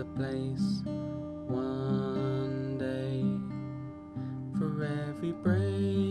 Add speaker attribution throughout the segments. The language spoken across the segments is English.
Speaker 1: A place one day for every break.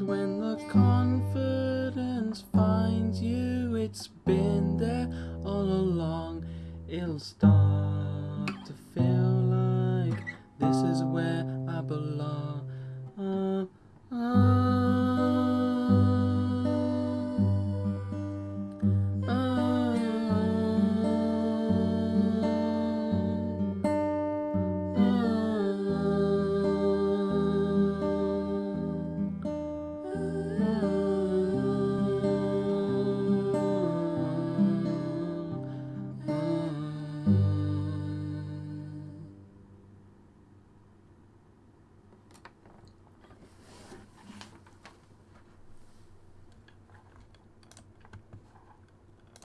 Speaker 1: When the confidence finds you, it's been there all along. It'll start to feel like this is where I belong.